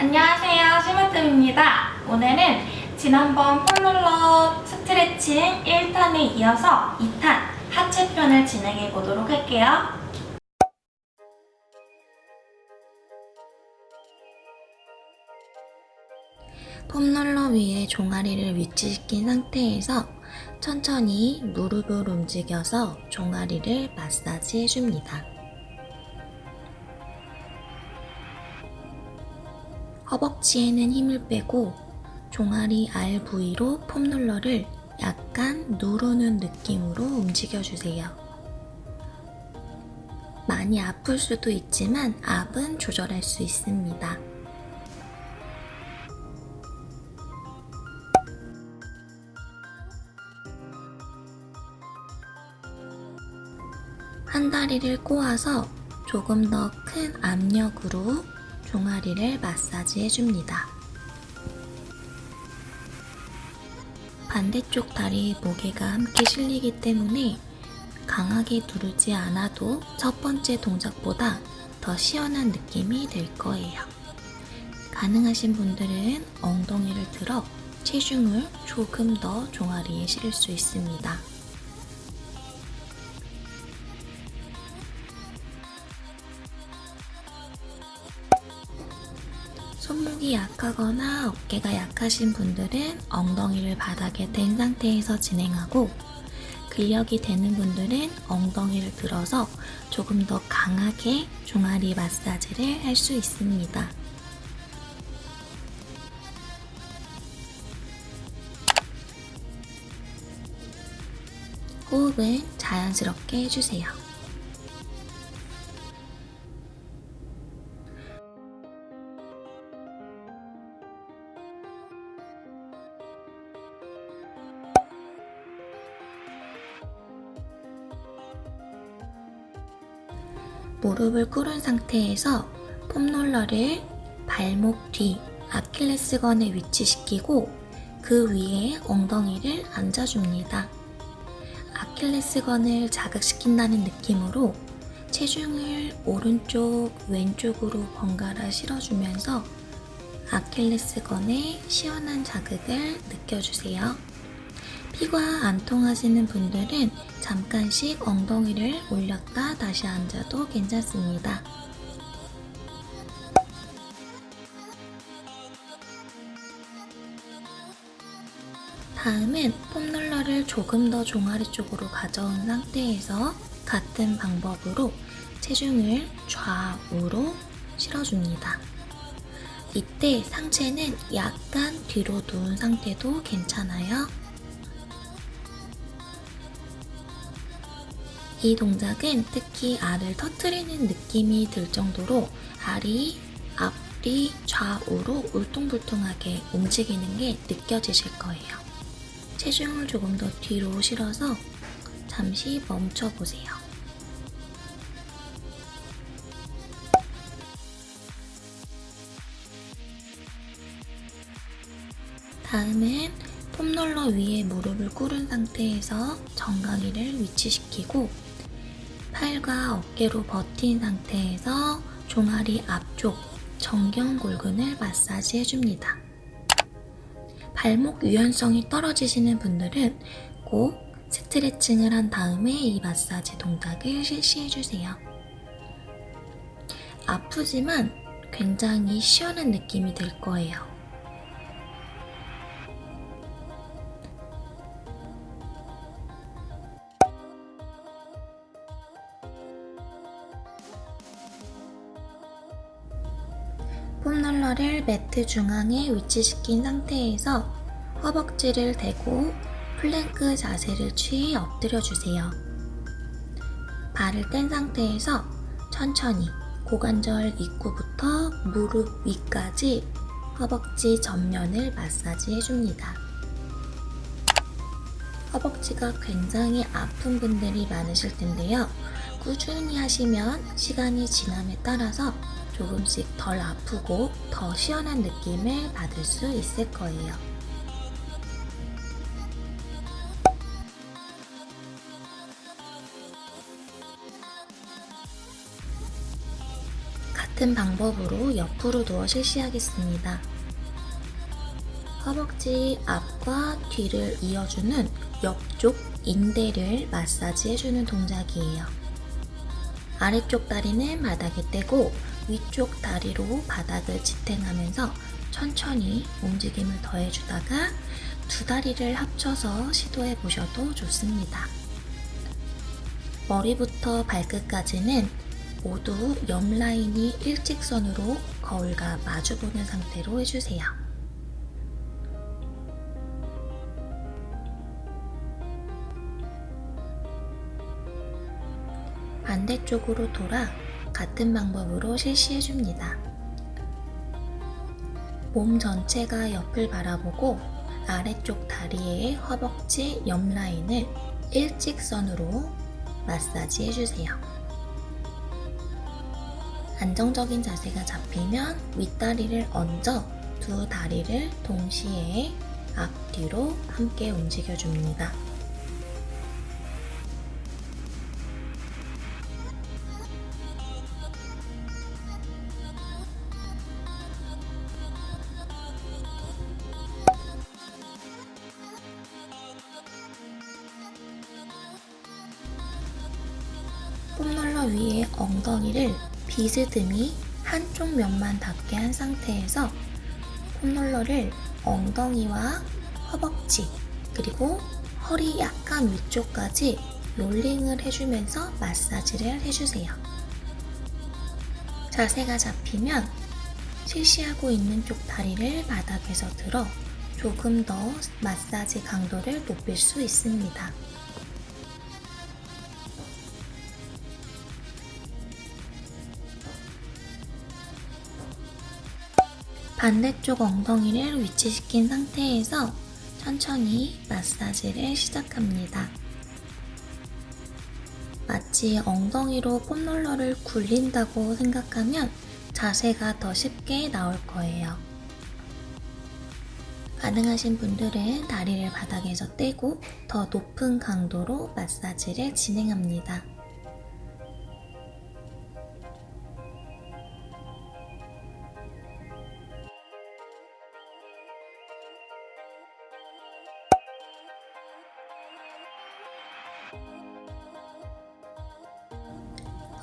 안녕하세요. 심으뜸입니다. 오늘은 지난번 폼롤러 스트레칭 1탄에 이어서 2탄 하체 편을 진행해 보도록 할게요. 폼롤러 위에 종아리를 위치시킨 상태에서 천천히 무릎을 움직여서 종아리를 마사지 해줍니다. 허벅지에는 힘을 빼고 종아리 알 부위로 폼롤러를 약간 누르는 느낌으로 움직여주세요. 많이 아플 수도 있지만 압은 조절할 수 있습니다. 한 다리를 꼬아서 조금 더 큰 압력으로 종아리를 마사지 해줍니다. 반대쪽 다리 무게가 함께 실리기 때문에 강하게 누르지 않아도 첫 번째 동작보다 더 시원한 느낌이 들 거예요. 가능하신 분들은 엉덩이를 들어 체중을 조금 더 종아리에 실을 수 있습니다. 손목이 약하거나 어깨가 약하신 분들은 엉덩이를 바닥에 댄 상태에서 진행하고 근력이 되는 분들은 엉덩이를 들어서 조금 더 강하게 종아리 마사지를 할 수 있습니다. 호흡은 자연스럽게 해주세요. 무릎을 꿇은 상태에서 폼롤러를 발목 뒤 아킬레스건에 위치시키고 그 위에 엉덩이를 앉아줍니다. 아킬레스건을 자극시킨다는 느낌으로 체중을 오른쪽, 왼쪽으로 번갈아 실어주면서 아킬레스건에 시원한 자극을 느껴주세요. 피가 안 통하시는 분들은 잠깐씩 엉덩이를 올렸다 다시 앉아도 괜찮습니다. 다음은 폼롤러를 조금 더 종아리 쪽으로 가져온 상태에서 같은 방법으로 체중을 좌우로 실어줍니다. 이때 상체는 약간 뒤로 누운 상태도 괜찮아요. 이 동작은 특히 알을 터트리는 느낌이 들 정도로 알이 앞뒤 좌우로 울퉁불퉁하게 움직이는 게 느껴지실 거예요. 체중을 조금 더 뒤로 실어서 잠시 멈춰보세요. 다음은 폼롤러 위에 무릎을 꿇은 상태에서 정강이를 위치시키고 팔과 어깨로 버틴 상태에서 종아리 앞쪽 정경골근을 마사지 해줍니다. 발목 유연성이 떨어지시는 분들은 꼭 스트레칭을 한 다음에 이 마사지 동작을 실시해주세요. 아프지만 굉장히 시원한 느낌이 들 거예요. 매트 중앙에 위치시킨 상태에서 허벅지를 대고 플랭크 자세를 취해 엎드려 주세요. 발을 뗀 상태에서 천천히 고관절 입구부터 무릎 위까지 허벅지 전면을 마사지 해줍니다. 허벅지가 굉장히 아픈 분들이 많으실 텐데요. 꾸준히 하시면 시간이 지남에 따라서 조금씩 덜 아프고 더 시원한 느낌을 받을 수 있을 거예요. 같은 방법으로 옆으로 누워 실시하겠습니다. 허벅지 앞과 뒤를 이어주는 옆쪽 인대를 마사지해주는 동작이에요. 아래쪽 다리는 바닥에 떼고 위쪽 다리로 바닥을 지탱하면서 천천히 움직임을 더해주다가 두 다리를 합쳐서 시도해 보셔도 좋습니다. 머리부터 발끝까지는 모두 옆 라인이 일직선으로 거울과 마주보는 상태로 해주세요. 반대쪽으로 돌아 같은 방법으로 실시해 줍니다. 몸 전체가 옆을 바라보고 아래쪽 다리의 허벅지 옆 라인을 일직선으로 마사지 해주세요. 안정적인 자세가 잡히면 윗다리를 얹어 두 다리를 동시에 앞뒤로 함께 움직여줍니다. 엉덩이를 비스듬히 한쪽 면만 닿게 한 상태에서 폼롤러를 엉덩이와 허벅지 그리고 허리 약간 위쪽까지 롤링을 해주면서 마사지를 해주세요. 자세가 잡히면 실시하고 있는 쪽 다리를 바닥에서 들어 조금 더 마사지 강도를 높일 수 있습니다. 반대쪽 엉덩이를 위치시킨 상태에서 천천히 마사지를 시작합니다. 마치 엉덩이로 폼롤러를 굴린다고 생각하면 자세가 더 쉽게 나올 거예요. 가능하신 분들은 다리를 바닥에서 떼고 더 높은 강도로 마사지를 진행합니다.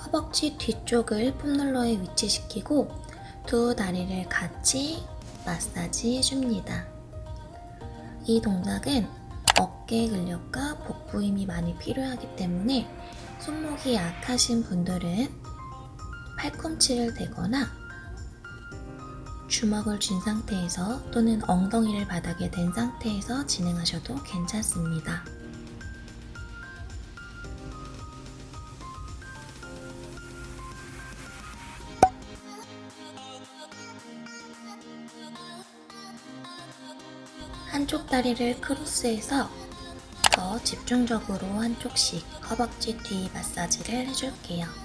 허벅지 뒤쪽을 폼롤러에 위치시키고 두 다리를 같이 마사지 해줍니다. 이 동작은 어깨 근력과 복부 힘이 많이 필요하기 때문에 손목이 약하신 분들은 팔꿈치를 대거나 주먹을 쥔 상태에서 또는 엉덩이를 바닥에 댄 상태에서 진행하셔도 괜찮습니다. 한쪽 다리를 크로스해서 더 집중적으로 한쪽씩 허벅지 뒤 마사지를 해줄게요.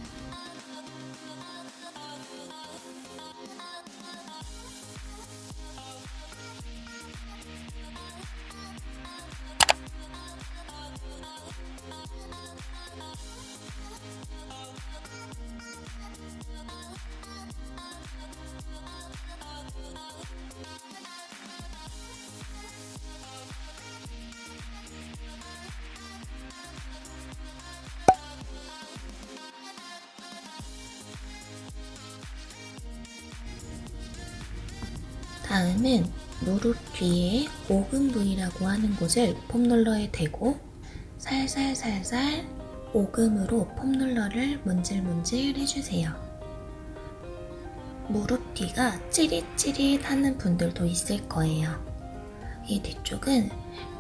다음은 무릎 뒤에 오금 부위라고 하는 곳을 폼롤러에 대고 살살살살 오금으로 폼롤러를 문질문질 해주세요. 무릎 뒤가 찌릿찌릿하는 분들도 있을 거예요. 이 뒤쪽은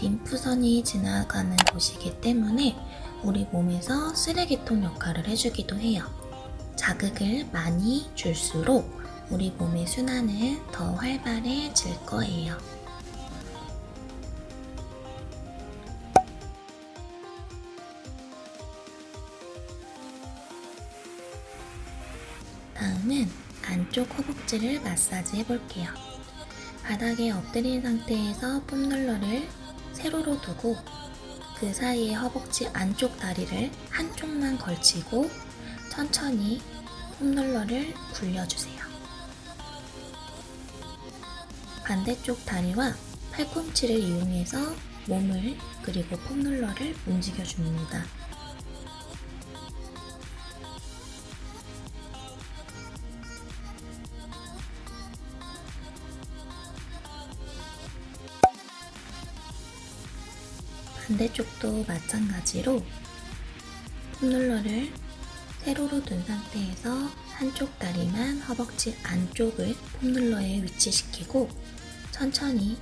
림프선이 지나가는 곳이기 때문에 우리 몸에서 쓰레기통 역할을 해주기도 해요. 자극을 많이 줄수록 우리 몸의 순환은 더 활발해질 거예요. 다음은 안쪽 허벅지를 마사지 해볼게요. 바닥에 엎드린 상태에서 폼롤러를 세로로 두고 그 사이에 허벅지 안쪽 다리를 한쪽만 걸치고 천천히 폼롤러를 굴려주세요. 반대쪽 다리와 팔꿈치를 이용해서 몸을 그리고 폼롤러를 움직여줍니다. 반대쪽도 마찬가지로 폼롤러를 세로로 둔 상태에서 한쪽 다리만 허벅지 안쪽을 폼롤러에 위치시키고 천천히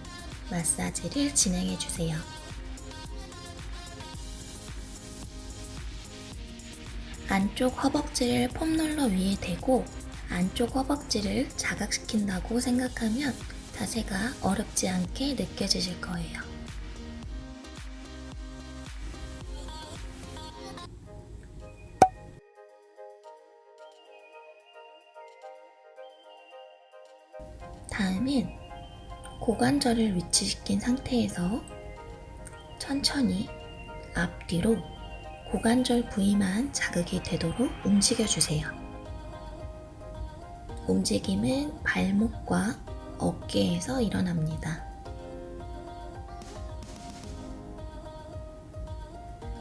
마사지를 진행해 주세요. 안쪽 허벅지를 폼롤러 위에 대고 안쪽 허벅지를 자각시킨다고 생각하면 자세가 어렵지 않게 느껴지실 거예요. 다음엔 고관절을 위치시킨 상태에서 천천히 앞뒤로 고관절 부위만 자극이 되도록 움직여주세요. 움직임은 발목과 어깨에서 일어납니다.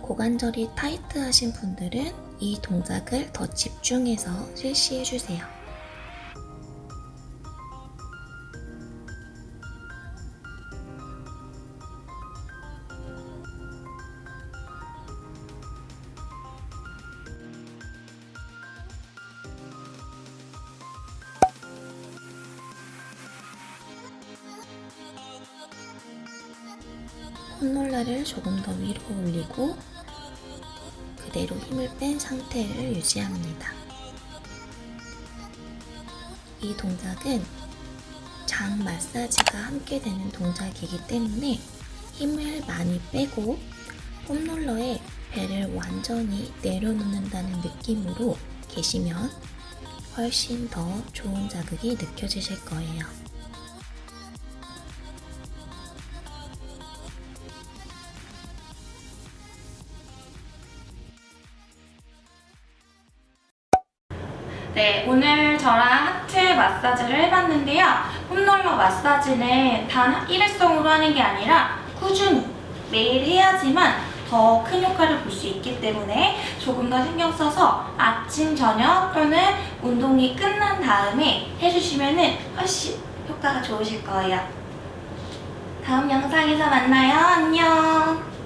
고관절이 타이트하신 분들은 이 동작을 더 집중해서 실시해주세요. 콧놀라를 조금 더 위로 올리고 그대로 힘을 뺀 상태를 유지합니다. 이 동작은 장 마사지가 함께 되는 동작이기 때문에 힘을 많이 빼고 폼롤러에 배를 완전히 내려놓는다는 느낌으로 계시면 훨씬 더 좋은 자극이 느껴지실 거예요. 마사지를 해봤는데요. 폼롤러 마사지는 단 일회성으로 하는 게 아니라 꾸준히 매일 해야지만 더 큰 효과를 볼 수 있기 때문에 조금 더 신경 써서 아침, 저녁 또는 운동이 끝난 다음에 해주시면 훨씬 효과가 좋으실 거예요. 다음 영상에서 만나요. 안녕!